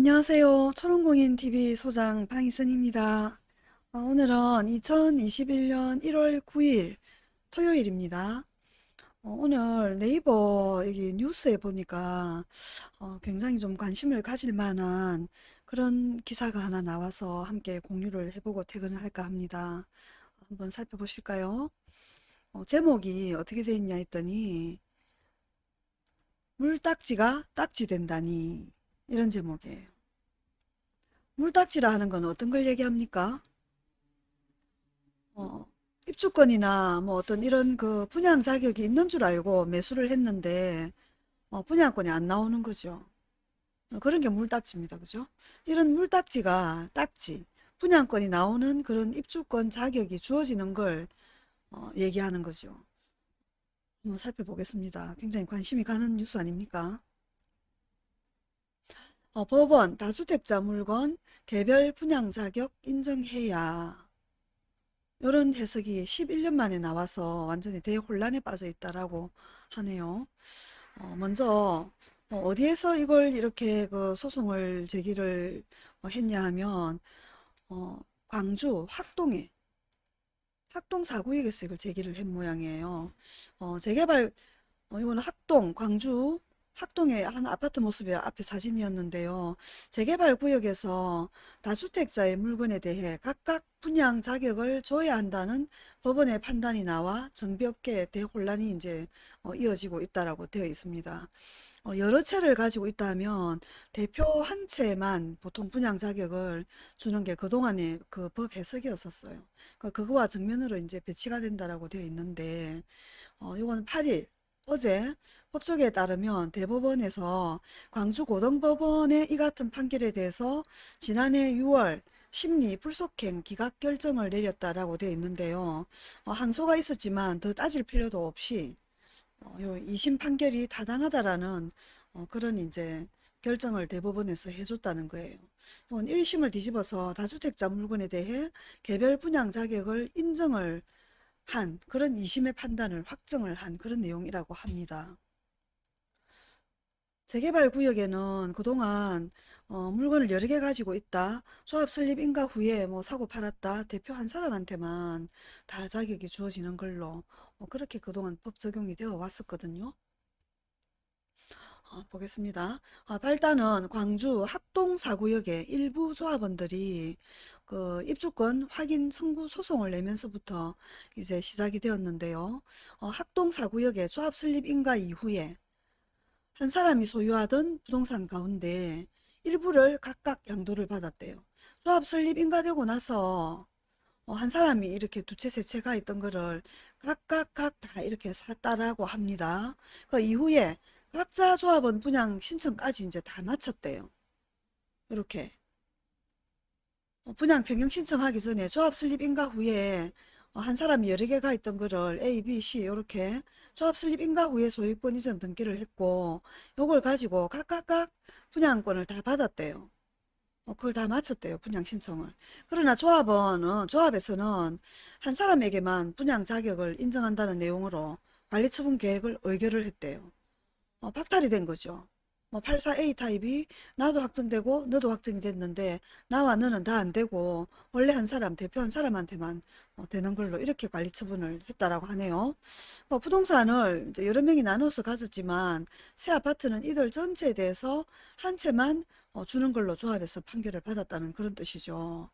안녕하세요. 초롱공인TV 소장 방희선입니다. 어, 오늘은 2021년 1월 9일 토요일입니다. 어, 오늘 네이버 여기 뉴스에 보니까 어, 굉장히 좀 관심을 가질 만한 그런 기사가 하나 나와서 함께 공유를 해보고 퇴근을 할까 합니다. 한번 살펴보실까요? 어, 제목이 어떻게 되어 있냐 했더니 물딱지가 딱지 된다니 이런 제목이에요. 물딱지라 하는 건 어떤 걸 얘기합니까? 어, 입주권이나 뭐 어떤 이런 그 분양 자격이 있는 줄 알고 매수를 했는데 어, 분양권이 안 나오는 거죠. 어, 그런 게 물딱지입니다. 그죠? 이런 물딱지가 딱지, 분양권이 나오는 그런 입주권 자격이 주어지는 걸 어, 얘기하는 거죠. 한번 살펴보겠습니다. 굉장히 관심이 가는 뉴스 아닙니까? 어, 법원 다주택자 물건 개별 분양 자격 인정해야 이런 해석이 11년 만에 나와서 완전히 대혼란에 빠져 있다라고 하네요. 어, 먼저 어, 디에서 이걸 이렇게 그 소송을 제기를 어, 했냐 하면 어, 광주 학동에 학동 사구역에서 이걸 제기를 한 모양이에요. 어, 재개발 어, 이거는 학동 광주 학동의 한 아파트 모습의 앞에 사진이었는데요. 재개발 구역에서 다주택자의 물건에 대해 각각 분양 자격을 줘야 한다는 법원의 판단이 나와 정비업계의 대혼란이 이제 어, 이어지고 있다라고 되어 있습니다. 어, 여러 채를 가지고 있다면 대표 한 채만 보통 분양 자격을 주는 게 그동안의 그 법 해석이었었어요. 그 그거와 정면으로 이제 배치가 된다라고 되어 있는데 어, 이거는 8일 어제 법조계에 따르면 대법원에서 광주고등법원의 이 같은 판결에 대해서 지난해 6월 심리 불속행 기각 결정을 내렸다라고 되어 있는데요. 어, 항소가 있었지만 더 따질 필요도 없이 어, 요 2심 판결이 타당하다라는 어, 그런 이제 결정을 대법원에서 해줬다는 거예요. 이건 1심을 뒤집어서 다주택자 물건에 대해 개별 분양 자격을 인정을 한 그런 2심의 판단을 확정을 한 그런 내용이라고 합니다. 재개발 구역에는 그동안 어, 물건을 여러 개 가지고 있다. 조합 설립 인가 후에 뭐 사고 팔았다. 대표 한 사람한테만 다 자격이 주어지는 걸로 어, 그렇게 그동안 법 적용이 되어 왔었거든요. 어, 보겠습니다. 아, 발단은 광주 합동사구역의 일부 조합원들이 그 입주권 확인 청구 소송을 내면서부터 이제 시작이 되었는데요. 어, 합동사구역의 조합 설립 인가 이후에 한 사람이 소유하던 부동산 가운데 일부를 각각 양도를 받았대요. 조합 설립 인가되고 나서 어, 한 사람이 이렇게 두 채, 세 채가 있던 거를 각각 각 다 이렇게 샀다라고 합니다. 그 이후에 각자 조합원 분양 신청까지 이제 다 마쳤대요. 이렇게 어, 분양 변경 신청하기 전에 조합 설립 인가 후에 어, 한 사람이 여러 개가 있던 거를 A, B, C 이렇게 조합 설립 인가 후에 소유권 이전 등기를 했고 요걸 가지고 각각각 분양권을 다 받았대요. 어, 그걸 다 마쳤대요. 분양 신청을. 그러나 조합은 조합에서는 한 사람에게만 분양 자격을 인정한다는 내용으로 관리처분 계획을 의결을 했대요. 어, 박탈이 된 거죠. 뭐 84A 타입이 나도 확정되고 너도 확정이 됐는데 나와 너는 다 안 되고 원래 한 사람 대표 한 사람한테만 어, 되는 걸로 이렇게 관리 처분을 했다라고 하네요. 뭐 부동산을 여러 명이 나눠서 가졌지만 새 아파트는 이들 전체에 대해서 한 채만 어, 주는 걸로 조합에서 판결을 받았다는 그런 뜻이죠.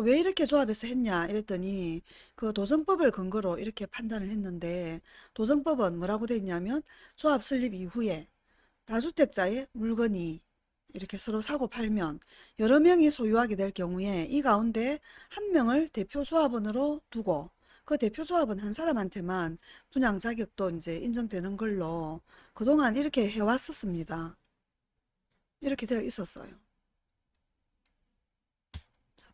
왜 이렇게 조합에서 했냐 이랬더니 그 도정법을 근거로 이렇게 판단을 했는데 도정법은 뭐라고 돼 있냐면 조합 설립 이후에 다주택자의 물건이 이렇게 서로 사고 팔면 여러 명이 소유하게 될 경우에 이 가운데 한 명을 대표 조합원으로 두고 그 대표 조합은 한 사람한테만 분양 자격도 이제 인정되는 걸로 그동안 이렇게 해왔었습니다. 이렇게 되어 있었어요.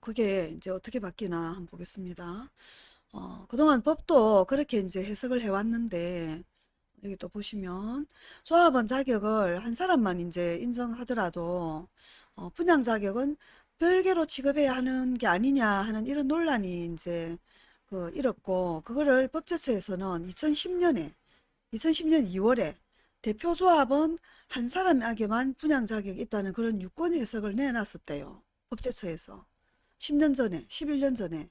그게 이제 어떻게 바뀌나 한번 보겠습니다. 어, 그동안 법도 그렇게 이제 해석을 해왔는데 여기 또 보시면 조합원 자격을 한 사람만 이제 인정하더라도 어, 분양 자격은 별개로 취급해야 하는 게 아니냐 하는 이런 논란이 이제 그 일었고 그거를 법제처에서는 2010년에 2010년 2월에 대표조합은 한 사람에게만 분양 자격이 있다는 그런 유권 해석을 내놨었대요. 법제처에서. 10년 전에, 11년 전에.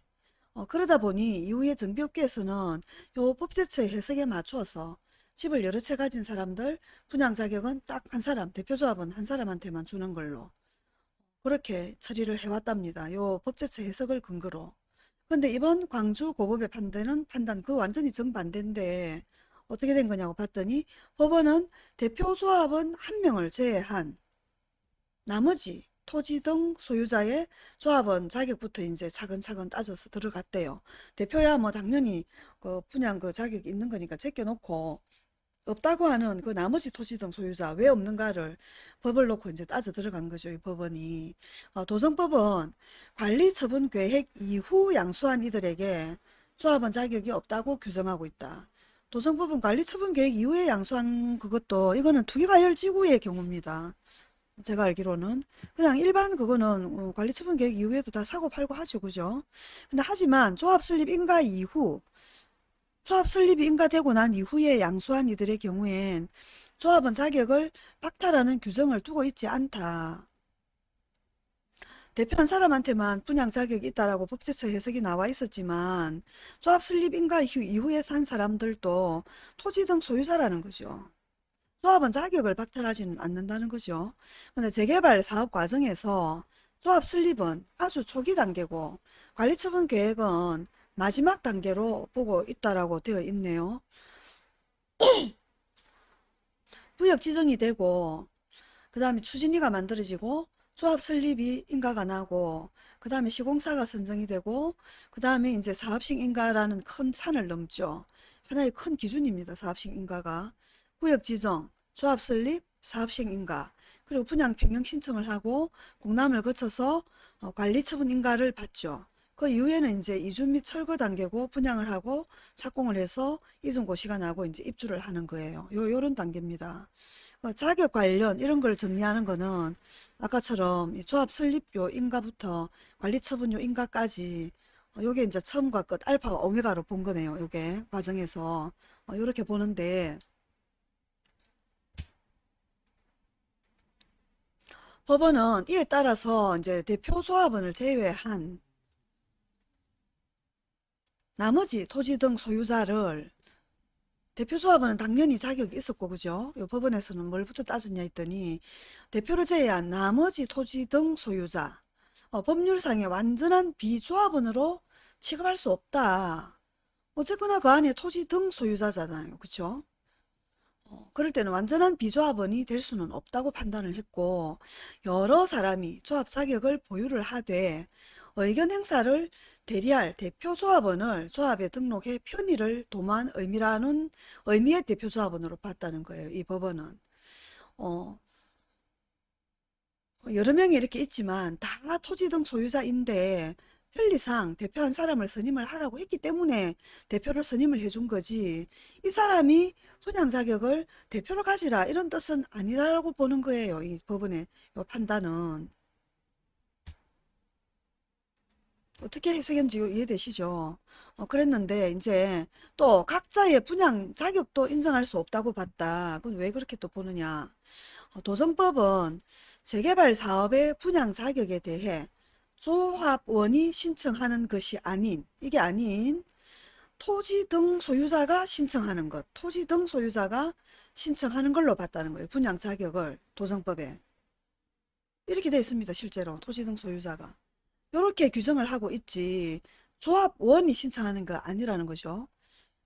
어, 그러다 보니 이후에 정비업계에서는 요 법제처의 해석에 맞추어서 집을 여러 채 가진 사람들 분양 자격은 딱 한 사람, 대표조합은 한 사람한테만 주는 걸로 그렇게 처리를 해왔답니다. 요 법제처 해석을 근거로. 근데 이번 광주 고법의 판단은 판단 그 완전히 정반대인데 어떻게 된 거냐고 봤더니 법원은 대표 조합은 한 명을 제외한 나머지 토지 등 소유자의 조합원 자격부터 이제 차근차근 따져서 들어갔대요. 대표야 뭐 당연히 그 분양 그 자격이 있는 거니까 제껴놓고 없다고 하는 그 나머지 토지 등 소유자 왜 없는가를 법을 놓고 이제 따져 들어간 거죠. 이 법원이. 어, 도정법은 관리 처분 계획 이후 양수한 이들에게 조합원 자격이 없다고 규정하고 있다. 도정법은 관리 처분 계획 이후에 양수한 그것도 이거는 투기과열지구의 경우입니다. 제가 알기로는 그냥 일반 그거는 어, 관리처분 계획 이후에도 다 사고 팔고 하죠. 그죠? 근데 하지만 조합 설립 인가 이후 조합 설립이 인가되고 난 이후에 양수한 이들의 경우엔 조합은 자격을 박탈하는 규정을 두고 있지 않다. 대표한 사람한테만 분양 자격이 있다라고 법제처 해석이 나와 있었지만 조합 설립 인가 이후- 이후에 산 사람들도 토지 등 소유자라는 거죠. 조합은 자격을 박탈하지는 않는다는 거죠. 근데 재개발 사업 과정에서 조합 설립은 아주 초기 단계고 관리처분 계획은 마지막 단계로 보고 있다라고 되어 있네요. 구역 지정이 되고 그 다음에 추진위가 만들어지고 조합 설립이 인가가 나고 그 다음에 시공사가 선정이 되고 그 다음에 이제 사업식 인가라는 큰 산을 넘죠. 하나의 큰 기준입니다. 사업식 인가가. 구역 지정, 조합 설립, 사업식 인가 그리고 분양 평형 신청을 하고 공람을 거쳐서 어, 관리 처분 인가를 받죠. 그 이후에는 이제 이주 및 철거 단계고 분양을 하고 착공을 해서 이전 고시가 나고 이제 입주를 하는 거예요. 요 요런 단계입니다. 어, 자격 관련 이런 걸 정리하는 거는 아까처럼 이 조합 설립요 인가부터 관리 처분요 인가까지 어, 요게 이제 처음과 끝 알파와 오메가로 본 거네요. 요게 과정에서 어, 요렇게 보는데 법원은 이에 따라서 이제 대표 조합원을 제외한 나머지 토지 등 소유자를 대표조합원은 당연히 자격이 있었고 그죠? 요 법원에서는 뭘부터 따졌냐 했더니 대표를 제외한 나머지 토지 등 소유자 어, 법률상의 완전한 비조합원으로 취급할 수 없다. 어쨌거나 그 안에 토지 등 소유자잖아요. 그쵸? 어, 그럴 때는 완전한 비조합원이 될 수는 없다고 판단을 했고 여러 사람이 조합 자격을 보유를 하되 의견 행사를 대리할 대표 조합원을 조합에 등록해 편의를 도모한 의미라는 의미의 대표 조합원으로 봤다는 거예요. 이 법원은. 어, 여러 명이 이렇게 있지만 다 토지 등 소유자인데 편리상 대표 한 사람을 선임을 하라고 했기 때문에 대표를 선임을 해준 거지 이 사람이 분양 자격을 대표로 가지라 이런 뜻은 아니라고 보는 거예요. 이 법원의 요 판단은. 어떻게 해석했는지 이해되시죠? 어, 그랬는데 이제 또 각자의 분양 자격도 인정할 수 없다고 봤다. 그건 왜 그렇게 또 보느냐? 어, 도정법은 재개발 사업의 분양 자격에 대해 조합원이 신청하는 것이 아닌 이게 아닌 토지 등 소유자가 신청하는 것 토지 등 소유자가 신청하는 걸로 봤다는 거예요. 분양 자격을 도정법에 이렇게 돼 있습니다. 실제로 토지 등 소유자가 이렇게 규정을 하고 있지 조합원이 신청하는 거 아니라는 거죠.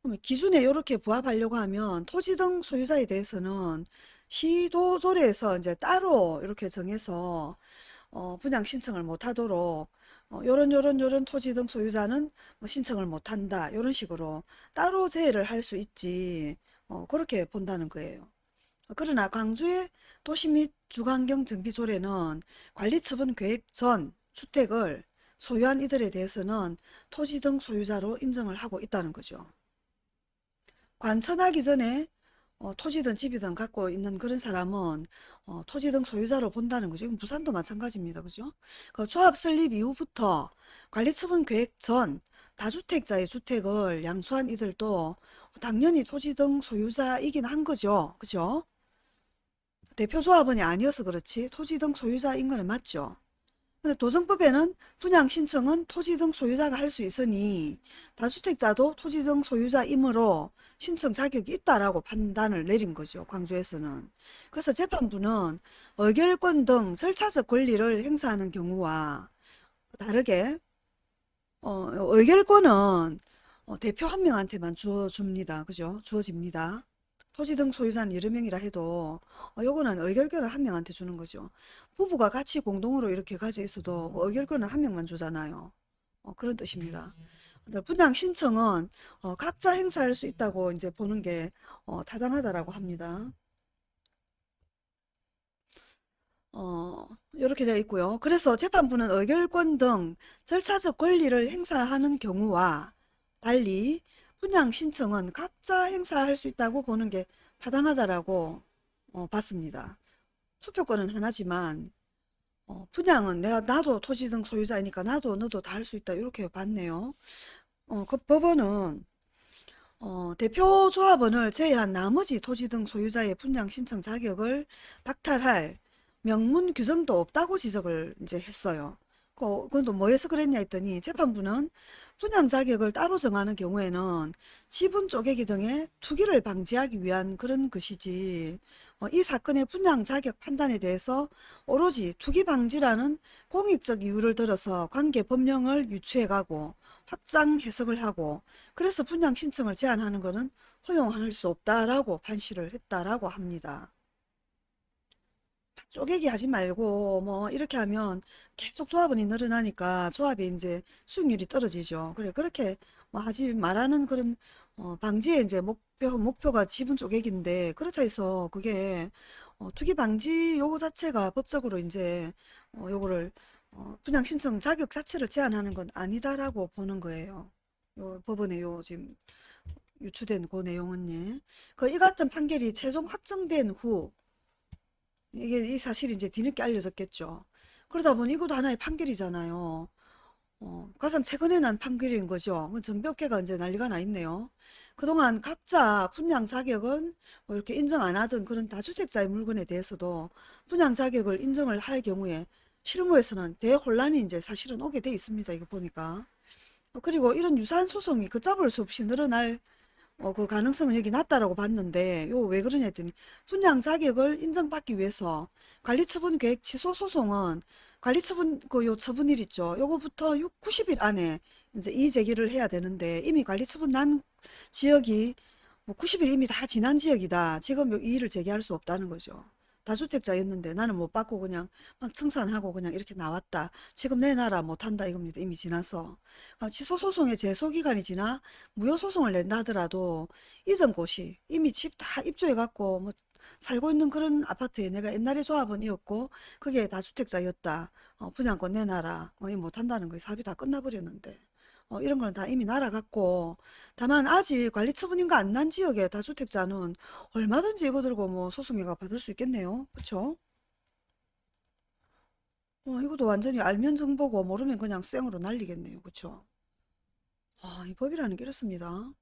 그러면 기준에 이렇게 부합하려고 하면 토지 등 소유자에 대해서는 시도조례에서 이제 따로 이렇게 정해서 어, 분양 신청을 못 하도록 어, 요런 요런 요런 토지 등 소유자는 뭐 신청을 못 한다. 요런 식으로 따로 제외를 할 수 있지. 어, 그렇게 본다는 거예요. 그러나 광주의 도시 및 주거환경 정비 조례는 관리처분 계획 전 주택을 소유한 이들에 대해서는 토지 등 소유자로 인정을 하고 있다는 거죠. 관천하기 전에 어, 토지든 집이든 갖고 있는 그런 사람은 어, 토지 등 소유자로 본다는 거죠. 부산도 마찬가지입니다. 그죠? 그 조합 설립 이후부터 관리처분 계획 전 다주택자의 주택을 양수한 이들도 당연히 토지 등 소유자이긴 한 거죠. 그죠? 대표 조합원이 아니어서 그렇지 토지 등 소유자인 거는 맞죠. 근데 도정법에는 분양 신청은 토지 등 소유자가 할 수 있으니 다주택자도 토지 등 소유자이므로 신청 자격이 있다라고 판단을 내린 거죠. 광주에서는. 그래서 재판부는 의결권 등 절차적 권리를 행사하는 경우와 다르게 어, 의결권은 어, 대표 한 명한테만 주어줍니다. 그죠? 주어집니다. 토지 등 소유자는 여러 명이라 해도 어, 요거는 의결권을 한 명한테 주는 거죠. 부부가 같이 공동으로 이렇게 가져 있어도 뭐 의결권은 한 명만 주잖아요. 어, 그런 뜻입니다. 분양 신청은 어, 각자 행사할 수 있다고 이제 보는 게 어, 타당하다라고 합니다. 어, 이렇게 되어 있고요. 그래서 재판부는 의결권 등 절차적 권리를 행사하는 경우와 달리 분양 신청은 각자 행사할 수 있다고 보는 게 타당하다라고 어, 봤습니다. 투표권은 하나지만 어, 분양은 내가 나도 토지 등 소유자이니까 나도 너도 다 할 수 있다 이렇게 봤네요. 어, 그 법원은 어, 대표 조합원을 제외한 나머지 토지 등 소유자의 분양 신청 자격을 박탈할 명문 규정도 없다고 지적을 이제 했어요. 그, 그건 또 뭐해서 그랬냐 했더니 재판부는 분양 자격을 따로 정하는 경우에는 지분 쪼개기 등의 투기를 방지하기 위한 그런 것이지 어, 이 사건의 분양 자격 판단에 대해서 오로지 투기 방지라는 공익적 이유를 들어서 관계 법령을 유추해가고 확장 해석을 하고 그래서 분양 신청을 제한하는 것은 허용할 수 없다라고 판시를 했다라고 합니다. 쪼개기 하지 말고 뭐 이렇게 하면 계속 조합원이 늘어나니까 조합이 이제 수익률이 떨어지죠. 그래 그렇게 뭐 하지 말라는 그런 어, 방지의 이제 목표 목표가 지분 쪼개기인데 그렇다 해서 그게 어, 투기 방지 요거 자체가 법적으로 이제 어, 요거를 어, 분양 신청 자격 자체를 제한하는 건 아니다라고 보는 거예요. 요 법원의 요 지금 유추된 그 내용은 예. 그이 같은 판결이 최종 확정된 후 이게 이 사실이 이제 뒤늦게 알려졌겠죠. 그러다 보니 이것도 하나의 판결이잖아요. 어, 가장 최근에 난 판결인 거죠. 뭐 정비업계가 이제 난리가 나 있네요. 그동안 각자 분양 자격은 뭐 이렇게 인정 안 하던 그런 다주택자의 물건에 대해서도 분양 자격을 인정을 할 경우에 실무에서는 대혼란이 이제 사실은 오게 돼 있습니다. 이거 보니까. 어, 그리고 이런 유사한 소송이 걷잡을 수 없이 늘어날 어, 그 가능성은 여기 낮다라고 봤는데 요 왜 그러냐 했더니 분양 자격을 인정받기 위해서 관리처분 계획 취소 소송은 관리처분 그 요 처분일 있죠. 요거부터 6, 90일 안에 이제 이의 제기를 해야 되는데 이미 관리처분 난 지역이 뭐 90일 이미 다 지난 지역이다. 지금 이의를 제기할 수 없다는 거죠. 다주택자였는데 나는 못 받고 그냥 막 청산하고 그냥 이렇게 나왔다. 지금 내놔라 못한다 이겁니다. 이미 지나서. 아, 취소소송의 제소기간이 지나 무효소송을 낸다 하더라도 이전 곳이 이미 집 다 입주해갖고 뭐 살고 있는 그런 아파트에 내가 옛날에 조합원이었고 그게 다주택자였다. 어, 분양권 내놔라. 어, 이 못한다는 거예요. 사업이 다 끝나버렸는데. 어, 이런 거는 다 이미 날아갔고 다만 아직 관리 처분인가 안 난 지역의 다주택자는 얼마든지 이거 들고 뭐 소송해가 받을 수 있겠네요. 그쵸? 어, 이것도 완전히 알면 정보고 모르면 그냥 생으로 날리겠네요. 그쵸? 아, 이 법이라는 게 이렇습니다.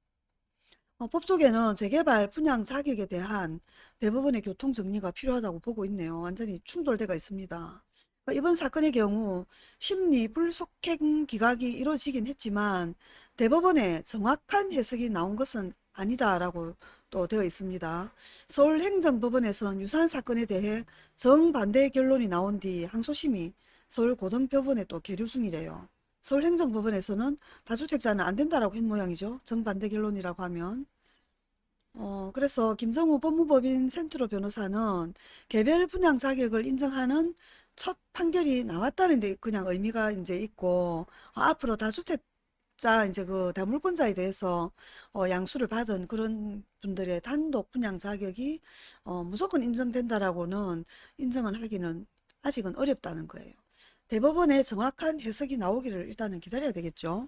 어, 법 쪽에는 재개발 분양 자격에 대한 대부분의 교통 정리가 필요하다고 보고 있네요. 완전히 충돌대가 있습니다. 어, 이번 사건의 경우 심리 불속행 기각이 이루어지긴 했지만 대법원의 정확한 해석이 나온 것은 아니다라고 또 되어 있습니다. 서울행정법원에선 유사한 사건에 대해 정반대 결론이 나온 뒤 항소심이 서울고등법원에 또 계류 중이래요. 서울행정법원에서는 다주택자는 안 된다라고 한 모양이죠. 정반대 결론이라고 하면. 어, 그래서 김정우 법무법인 센트로 변호사는 개별 분양 자격을 인정하는 첫 판결이 나왔다는 데 그냥 의미가 이제 있고 어, 앞으로 다주택자 이제 그 다물권자에 대해서 어, 양수를 받은 그런 분들의 단독 분양 자격이 어, 무조건 인정된다라고는 인정을 하기는 아직은 어렵다는 거예요. 대법원의 정확한 해석이 나오기를 일단은 기다려야 되겠죠.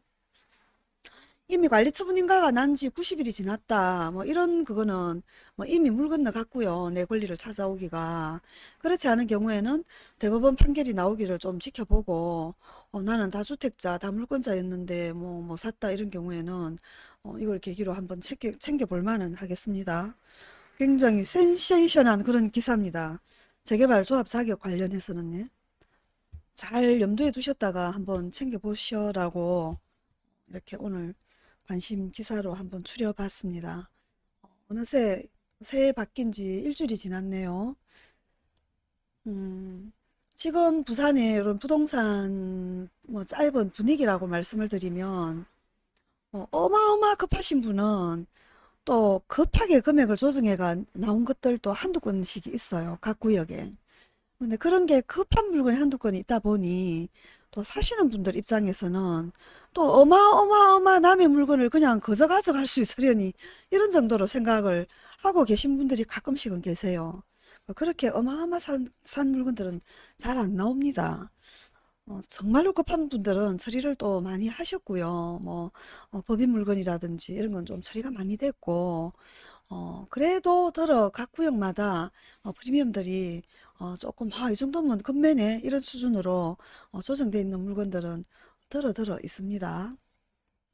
이미 관리 처분 인가가 난 지 90일이 지났다. 뭐 이런 그거는 뭐 이미 물 건너 갔고요. 내 권리를 찾아오기가. 그렇지 않은 경우에는 대법원 판결이 나오기를 좀 지켜보고 어, 나는 다주택자, 다물권자였는데 뭐, 뭐 샀다 이런 경우에는 어, 이걸 계기로 한번 챙겨, 챙겨볼 만은 하겠습니다. 굉장히 센세이션한 그런 기사입니다. 재개발 조합 자격 관련해서는요. 잘 염두에 두셨다가 한번 챙겨보시라고 이렇게 오늘 관심 기사로 한번 추려봤습니다. 어느새 새해 바뀐 지 일주일이 지났네요. 음, 지금 부산의 이런 부동산 뭐 짧은 분위기라고 말씀을 드리면 어, 어마어마 급하신 분은 또 급하게 금액을 조정해가 나온 것들도 한두 건씩 있어요. 각 구역에. 근데 그런 게 급한 물건이 한두 건이 있다 보니 또 사시는 분들 입장에서는 또 어마어마어마 남의 물건을 그냥 거저 가져갈 수 있으려니 이런 정도로 생각을 하고 계신 분들이 가끔씩은 계세요. 그렇게 어마어마 산, 산 물건들은 잘 안 나옵니다. 어, 정말로 급한 분들은 처리를 또 많이 하셨고요. 뭐 어, 법인 물건이라든지 이런 건 좀 처리가 많이 됐고 어, 그래도 더러 각 구역마다 어, 프리미엄들이 어, 조금 아, 이 정도면 금매네 이런 수준으로 어, 조정되어 있는 물건들은 더러 더러 있습니다.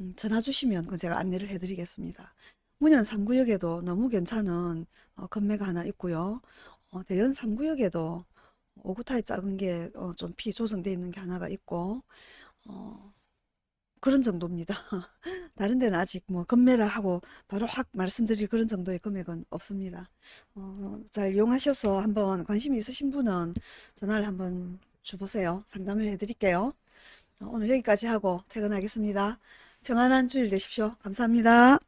음, 전화 주시면 그 제가 안내를 해드리겠습니다. 문현 3구역에도 너무 괜찮은 어, 건매가 하나 있고요. 어, 대연 3구역에도 5구 타입 작은 게 좀 피 조정되어 있는 게 하나가 있고 어, 그런 정도입니다. 다른 데는 아직 뭐 건매를 하고 바로 확 말씀드릴 그런 정도의 금액은 없습니다. 어, 잘 이용하셔서 한번 관심이 있으신 분은 전화를 한번 주보세요. 상담을 해드릴게요. 어, 오늘 여기까지 하고 퇴근하겠습니다. 평안한 주일 되십시오. 감사합니다.